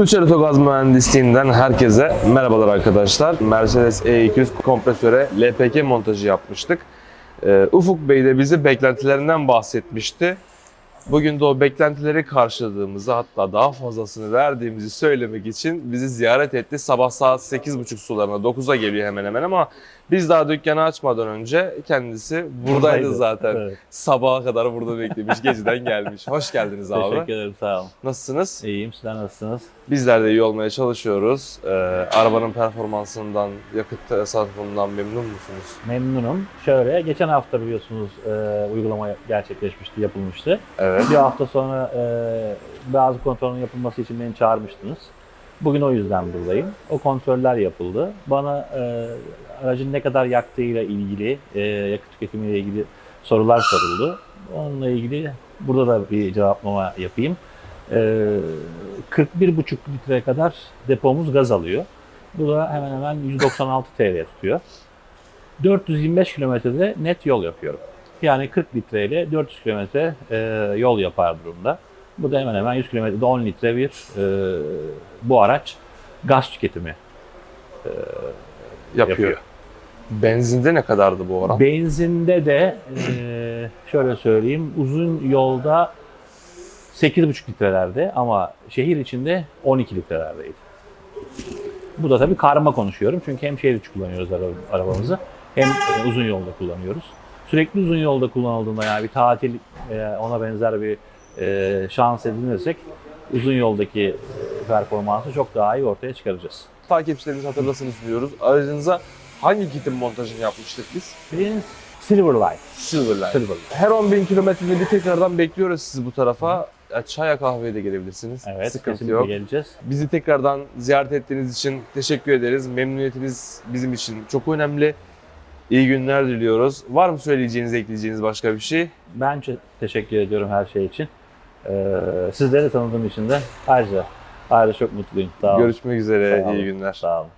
Ülker Otogaz Mühendisliğinden herkese merhabalar arkadaşlar. Mercedes E200 kompresöre LPG montajı yapmıştık. Ee, Ufuk Bey de bize beklentilerinden bahsetmişti. Bugün de o beklentileri karşıladığımızı hatta daha fazlasını verdiğimizi söylemek için bizi ziyaret etti. Sabah saat 8.30 sularına 9'a geliyor hemen hemen ama biz daha dükkanı açmadan önce kendisi buradaydı Buradaydı. zaten. Evet. Sabaha kadar burada beklemiş, geceden gelmiş. Hoş geldiniz abi. Teşekkür ederim sağ olun. Nasılsınız? İyiyim sizler nasılsınız? Bizler de iyi olmaya çalışıyoruz. Ee, arabanın performansından, yakıt tasarrufundan memnun musunuz? Memnunum. Şöyle geçen hafta biliyorsunuz e, uygulama gerçekleşmişti, yapılmıştı. Evet. Bir hafta sonra e, bazı kontrolün yapılması için beni çağırmıştınız. Bugün o yüzden buradayım. O kontroller yapıldı. Bana e, aracın ne kadar yaktığıyla ilgili, e, yakıt tüketimiyle ilgili sorular soruldu. Onunla ilgili burada da bir cevaplama yapayım. E, 41,5 litre kadar depomuz gaz alıyor. Bu da hemen hemen 196 TL tutuyor. 425 kilometrede net yol yapıyorum. Yani 40 litre ile 400 kilometre e, yol yapar durumda. Bu da hemen hemen 100 kilometrede 10 litre bir e, bu araç gaz tüketimi Yapıyor. yapıyor. Benzinde ne kadardı bu oran? Benzinde de e, şöyle söyleyeyim uzun yolda 8,5 litrelerde ama şehir içinde 12 litrelerdeydi. Bu da tabii karma konuşuyorum çünkü hem şehir içi kullanıyoruz ara- arabamızı hem e, uzun yolda kullanıyoruz. Sürekli uzun yolda kullanıldığında yani bir tatil e, ona benzer bir e, şans edinirsek uzun yoldaki performansı çok daha iyi ortaya çıkaracağız. Takipçilerimiz hatırlasın istiyoruz. Aracınıza hangi kitin montajını yapmıştık biz? Biz Silverline. Silverline. Silverline. Her 10.000 kilometrede bir tekrardan bekliyoruz sizi bu tarafa. Ya, Çaya kahveye de gelebilirsiniz. Evet, Sıkıntı yok. geleceğiz. Bizi tekrardan ziyaret ettiğiniz için teşekkür ederiz. Memnuniyetiniz bizim için çok önemli. İyi günler diliyoruz. Var mı söyleyeceğiniz, ekleyeceğiniz başka bir şey? Ben teşekkür ediyorum her şey için. Ee, sizleri tanıdığım için de ayrıca ayrıca çok mutluyum. Sağ olun. Görüşmek üzere. Sağ olun. İyi günler. Sağ olun.